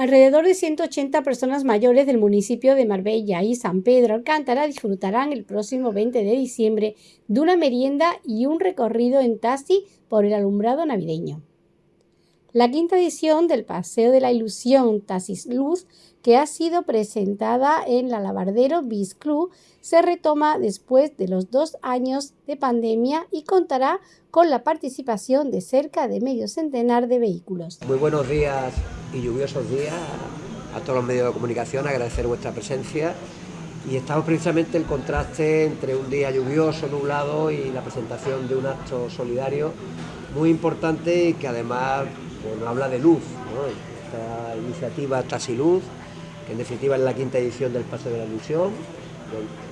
Alrededor de 180 personas mayores del municipio de Marbella y San Pedro Alcántara disfrutarán el próximo 20 de diciembre de una merienda y un recorrido en taxi por el alumbrado navideño. La quinta edición del Paseo de la Ilusión Taxis Luz, que ha sido presentada en la Lavardero Bis Club, se retoma después de los dos años de pandemia y contará con la participación de cerca de medio centenar de vehículos. Muy buenos días y lluviosos días a todos los medios de comunicación, agradecer vuestra presencia y estamos precisamente el contraste entre un día lluvioso, nublado y la presentación de un acto solidario muy importante y que además bueno, habla de luz, esta iniciativa Tasiluz, que en definitiva es la quinta edición del Paso de la Ilusión,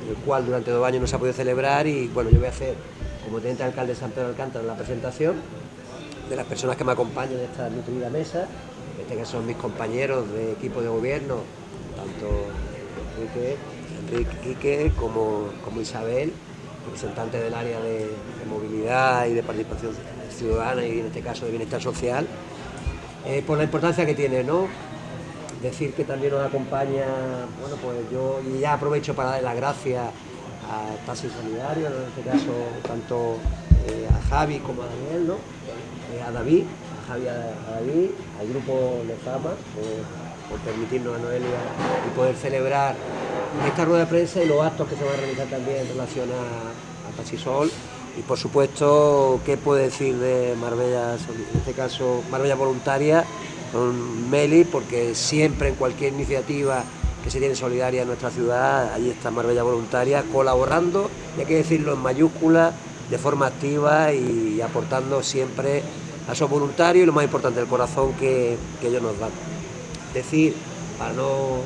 el cual durante dos años no se ha podido celebrar y bueno, yo voy a hacer como teniente alcalde de San Pedro Alcántara la presentación de las personas que me acompañan en esta nutrida mesa, este que son mis compañeros de equipo de gobierno, tanto Enrique, Enrique como, como Isabel, representante del área de movilidad y de participación ciudadana y en este caso de bienestar social, eh, por la importancia que tiene, ¿no? Decir que también nos acompaña, bueno, pues yo ya aprovecho para dar las gracias a Taxi Solidario, en este caso tanto eh, a Javi como a Daniel, ¿no? Eh, a David, a Javi a, David, al grupo Lezama, por, permitirnos a Noelia y poder celebrar esta rueda de prensa y los actos que se van a realizar también en relación a, a Taxisol y por supuesto, ¿qué puede decir de Marbella, en este caso Marbella Voluntaria, con Meli? Porque siempre en cualquier iniciativa que se tiene solidaria en nuestra ciudad, ahí está Marbella Voluntaria, colaborando, y hay que decirlo en mayúsculas, de forma activa y aportando siempre a esos voluntarios y lo más importante, el corazón que, ellos nos dan. Decir, para no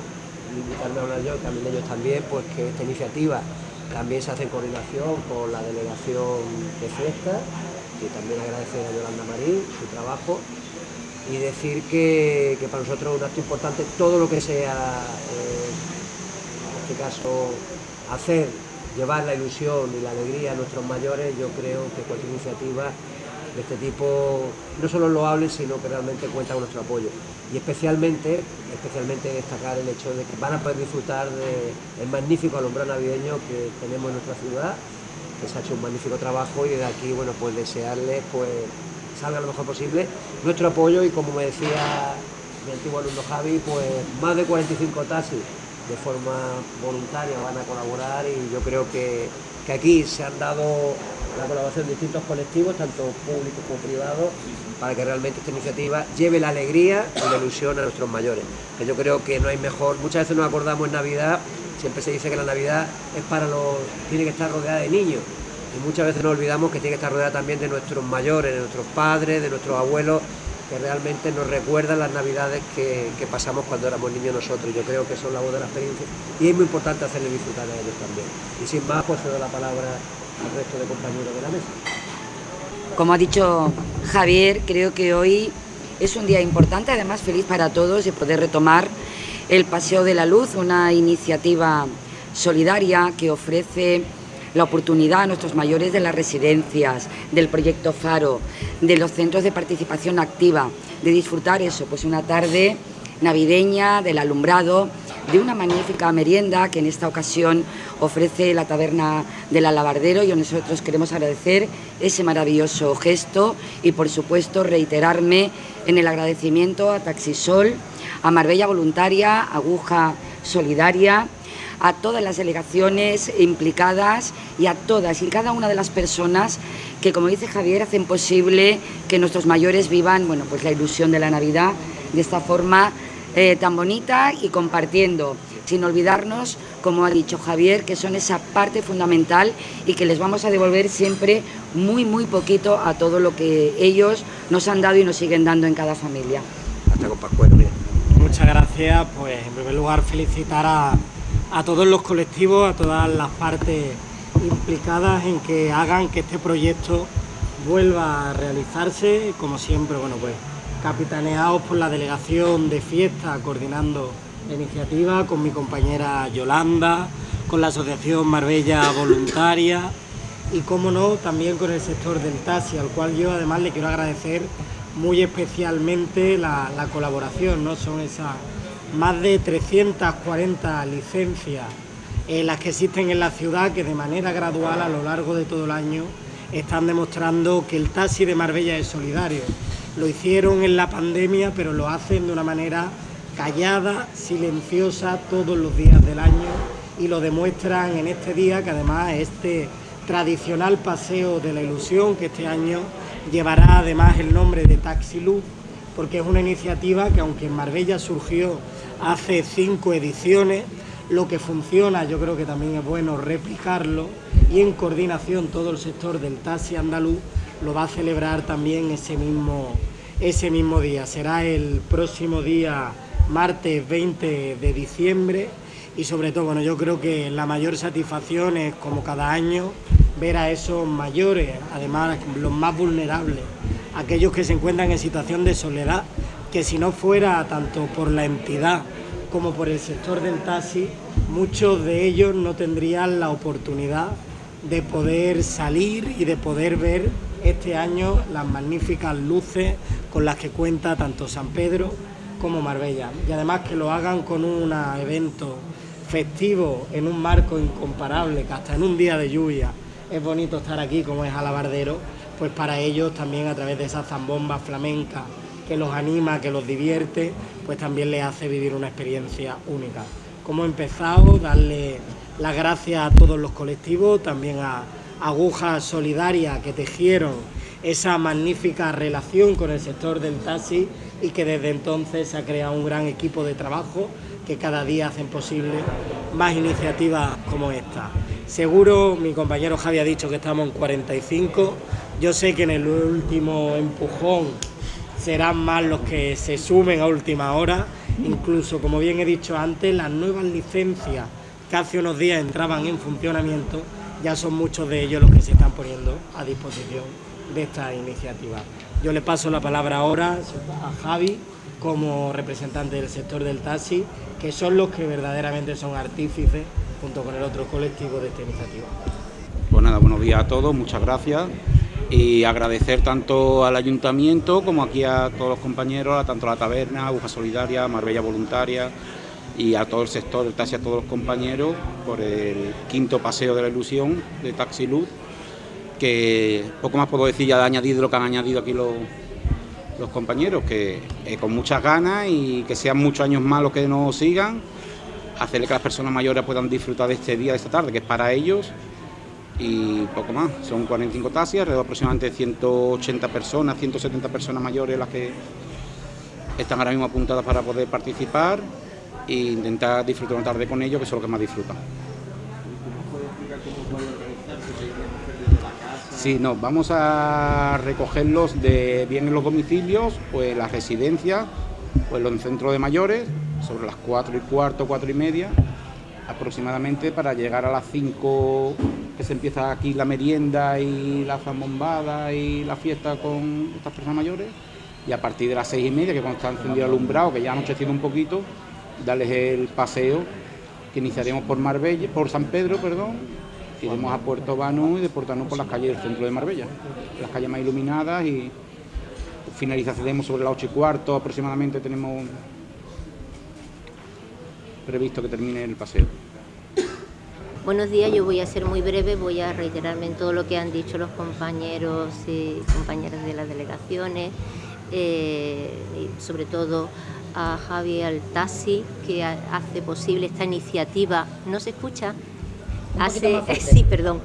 limitarme a hablar yo, también ellos también, pues que esta iniciativa también se hace en coordinación con la delegación de Fiesta, y también agradecer a Yolanda Marín su trabajo y decir que, para nosotros es un acto importante todo lo que sea, eh, en este caso, hacer, llevar la ilusión y la alegría a nuestros mayores, yo creo que cualquier iniciativa de este tipo no solo lo hable, sino que realmente cuenta con nuestro apoyo. Y especialmente, especialmente destacar el hecho de que van a poder disfrutar del magnífico alumbrado navideño que tenemos en nuestra ciudad, que se ha hecho un magnífico trabajo y desde aquí, bueno, pues desearles pues salga lo mejor posible. Nuestro apoyo y como me decía mi antiguo alumno Javi, pues más de 45 taxis de forma voluntaria van a colaborar y yo creo que, que aquí se han dado la colaboración de distintos colectivos, tanto públicos como privados, para que realmente esta iniciativa lleve la alegría y la ilusión a nuestros mayores. Que yo creo que no hay mejor, muchas veces nos acordamos en Navidad, siempre se dice que la Navidad es para los, tiene que estar rodeada de niños, y muchas veces nos olvidamos que tiene que estar rodeada también de nuestros mayores, de nuestros padres, de nuestros abuelos, que realmente nos recuerdan las navidades que, pasamos cuando éramos niños nosotros. Yo creo que son la voz de la experiencia y es muy importante hacerle disfrutar a ellos también. Y sin más, pues doy la palabra al resto de compañeros de la mesa. Como ha dicho Javier, creo que hoy es un día importante, además feliz para todos de poder retomar el Paseo de la Luz, una iniciativa solidaria que ofrece la oportunidad a nuestros mayores de las residencias, del proyecto Faro, de los centros de participación activa, de disfrutar eso, pues una tarde navideña, del alumbrado, de una magnífica merienda que en esta ocasión ofrece la taberna del Alabardero y nosotros queremos agradecer ese maravilloso gesto y por supuesto reiterarme en el agradecimiento a Taxisol, a Marbella Voluntaria, Aguja Solidaria, a todas las delegaciones implicadas y a todas y cada una de las personas que, como dice Javier, hacen posible que nuestros mayores vivan bueno, pues la ilusión de la Navidad de esta forma eh, tan bonita y compartiendo, sin olvidarnos, como ha dicho Javier, que son esa parte fundamental y que les vamos a devolver siempre muy, muy poquito a todo lo que ellos nos han dado y nos siguen dando en cada familia. Hasta con Pascuero, Muchas gracias, pues en primer lugar felicitar a, a todos los colectivos, a todas las partes implicadas en que hagan que este proyecto vuelva a realizarse, como siempre, bueno pues capitaneados por la delegación de fiesta coordinando la iniciativa, con mi compañera Yolanda, con la Asociación Marbella Voluntaria y, como no, también con el sector del taxi, al cual yo además le quiero agradecer muy especialmente la, colaboración, ¿no? Son esas más de 340 licencias eh, las que existen en la ciudad que de manera gradual a lo largo de todo el año están demostrando que el taxi de Marbella es solidario. Lo hicieron en la pandemia, pero lo hacen de una manera callada, silenciosa todos los días del año y lo demuestran en este día que además este tradicional paseo de la ilusión que este año llevará además el nombre de Taxi Luz porque es una iniciativa que aunque en Marbella surgió hace cinco ediciones, lo que funciona yo creo que también es bueno replicarlo y en coordinación todo el sector del taxi andaluz lo va a celebrar también ese mismo, ese mismo día. Será el próximo día martes 20 de diciembre y sobre todo, bueno, yo creo que la mayor satisfacción es como cada año ver a esos mayores, además los más vulnerables, aquellos que se encuentran en situación de soledad, que si no fuera tanto por la entidad como por el sector del taxi, muchos de ellos no tendrían la oportunidad de poder salir y de poder ver este año las magníficas luces con las que cuenta tanto San Pedro como Marbella. Y además que lo hagan con un evento festivo en un marco incomparable, que hasta en un día de lluvia es bonito estar aquí como es Alabardero, pues para ellos también a través de esa zambomba flamenca que los anima, que los divierte, pues también les hace vivir una experiencia única. Como he empezado, darle las gracias a todos los colectivos, también a Agujas Solidaria que tejieron esa magnífica relación con el sector del taxi y que desde entonces se ha creado un gran equipo de trabajo que cada día hacen posible más iniciativas como esta. Seguro, mi compañero Javi ha dicho que estamos en 45, yo sé que en el último empujón serán más los que se sumen a última hora, incluso como bien he dicho antes, las nuevas licencias que hace unos días entraban en funcionamiento, ya son muchos de ellos los que se están poniendo a disposición de esta iniciativa. Yo le paso la palabra ahora a Javi como representante del sector del taxi, que son los que verdaderamente son artífices, junto con el otro colectivo de esta iniciativa. Pues nada, buenos días a todos, muchas gracias y agradecer tanto al ayuntamiento como aquí a todos los compañeros, tanto a la taberna, Aguja Solidaria, Marbella Voluntaria y a todo el sector del taxi, a todos los compañeros por el quinto paseo de la ilusión de Taxi Luz, que poco más puedo decir ya de añadir lo que han añadido aquí los, los compañeros, que eh, con muchas ganas y que sean muchos años más los que nos sigan, hacerle que las personas mayores puedan disfrutar de este día, de esta tarde, que es para ellos y poco más. Son 45 taxis, alrededor aproximadamente 180 personas, 170 personas mayores las que están ahora mismo apuntadas para poder participar e intentar disfrutar una tarde con ellos, que son los que más disfrutan. Sí, no, vamos a recogerlos de bien en los domicilios, pues las residencias, pues los centros de mayores, sobre las 4 y cuarto, 4 y media, aproximadamente para llegar a las 5 que se empieza aquí la merienda y la zambombada y la fiesta con estas personas mayores y a partir de las seis y media, que cuando está encendido el alumbrado, que ya ha anochecido un poquito, darles el paseo que iniciaremos por Marbella, por San Pedro, perdón, iremos a Puerto Banú y de Puerto Banú por las calles del centro de Marbella, las calles más iluminadas y finalizaremos sobre las ocho y cuarto aproximadamente tenemos previsto que termine el paseo. Buenos días, yo voy a ser muy breve, voy a reiterarme en todo lo que han dicho los compañeros y compañeras de las delegaciones, eh, y sobre todo a Javi Altasi, que hace posible esta iniciativa. ¿No se escucha? Hace, sí, perdón.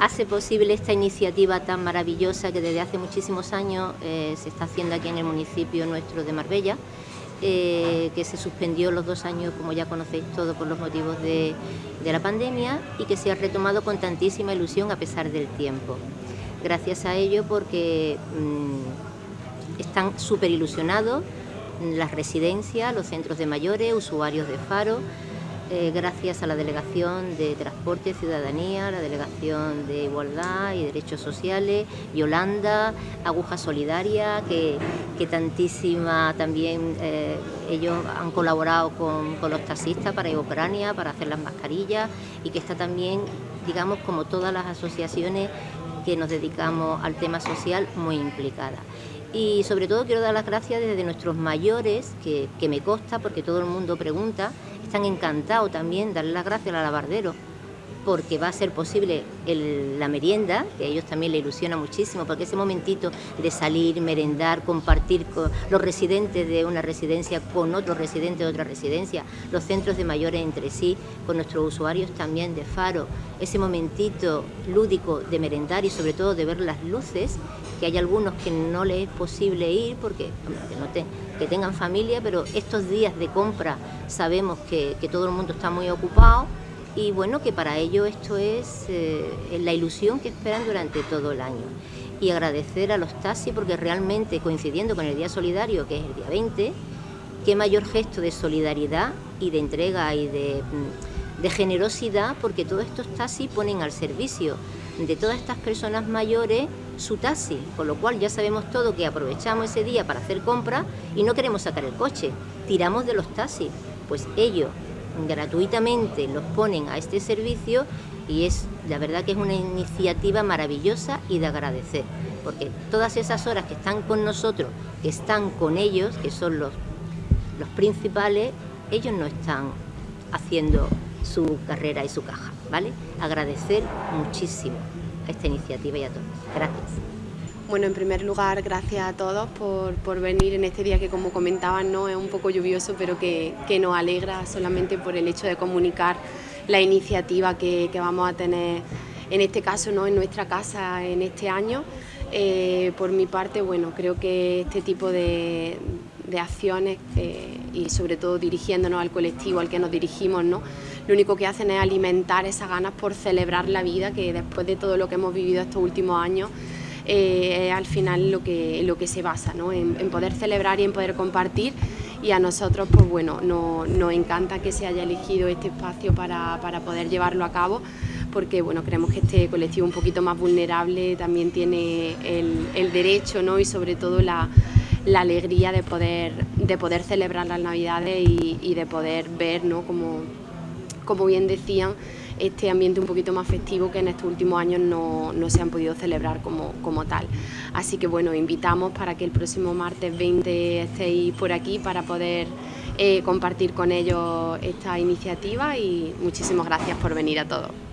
Hace posible esta iniciativa tan maravillosa que desde hace muchísimos años eh, se está haciendo aquí en el municipio nuestro de Marbella eh, que se suspendió los dos años, como ya conocéis todo, por los motivos de, la pandemia y que se ha retomado con tantísima ilusión a pesar del tiempo. Gracias a ello porque mm, están súper ilusionados las residencias, los centros de mayores, usuarios de Faro, eh, gracias a la Delegación de Transporte y Ciudadanía, la Delegación de Igualdad y Derechos Sociales, Yolanda, Aguja Solidaria, que, tantísima también eh, ellos han colaborado con, los taxistas para Ucrania, para hacer las mascarillas y que está también, digamos, como todas las asociaciones que nos dedicamos al tema social, muy implicada. Y sobre todo quiero dar las gracias desde nuestros mayores, que, que me consta porque todo el mundo pregunta, están encantados también, darle las gracias al alabardero porque va a ser posible la merienda, que a ellos también le ilusiona muchísimo, porque ese momentito de salir, merendar, compartir con los residentes de una residencia con otros residentes de otra residencia, los centros de mayores entre sí, con nuestros usuarios también de Faro, ese momentito lúdico de merendar y sobre todo de ver las luces, que hay algunos que no les es posible ir porque que, que tengan familia, pero estos días de compra sabemos que todo el mundo está muy ocupado y bueno, que para ello esto es eh, la ilusión que esperan durante todo el año. Y agradecer a los taxis porque realmente coincidiendo con el Día Solidario, que es el día 20, qué mayor gesto de solidaridad y de entrega y de, mm, de generosidad porque todos estos taxis ponen al servicio de todas estas personas mayores su taxi, con lo cual ya sabemos todo que aprovechamos ese día para hacer compras y no queremos sacar el coche, tiramos de los taxis, pues ellos gratuitamente los ponen a este servicio y es la verdad que es una iniciativa maravillosa y de agradecer, porque todas esas horas que están con nosotros, que están con ellos, que son los, los principales, ellos no están haciendo su carrera y su caja, ¿vale? Agradecer muchísimo a esta iniciativa y a todos. Gracias. Bueno, en primer lugar, gracias a todos por, venir en este día que, como comentaban, no es un poco lluvioso, pero que, nos alegra solamente por el hecho de comunicar la iniciativa que, vamos a tener, en este caso, ¿no? en nuestra casa en este año. Eh, por mi parte, bueno, creo que este tipo de, acciones eh, y sobre todo dirigiéndonos al colectivo al que nos dirigimos, ¿no? lo único que hacen es alimentar esas ganas por celebrar la vida que después de todo lo que hemos vivido estos últimos años eh, al final lo que, lo que se basa, ¿no? en, poder celebrar y en poder compartir y a nosotros pues bueno, nos encanta que se haya elegido este espacio para, poder llevarlo a cabo porque bueno, creemos que este colectivo un poquito más vulnerable también tiene el, derecho ¿no? y sobre todo la, alegría de poder, de poder celebrar las navidades y, de poder ver, ¿no? como, como bien decían, este ambiente un poquito más festivo que en estos últimos años no, se han podido celebrar como, como tal. Así que bueno, invitamos para que el próximo martes 20 estéis por aquí para poder eh, compartir con ellos esta iniciativa y muchísimas gracias por venir a todos.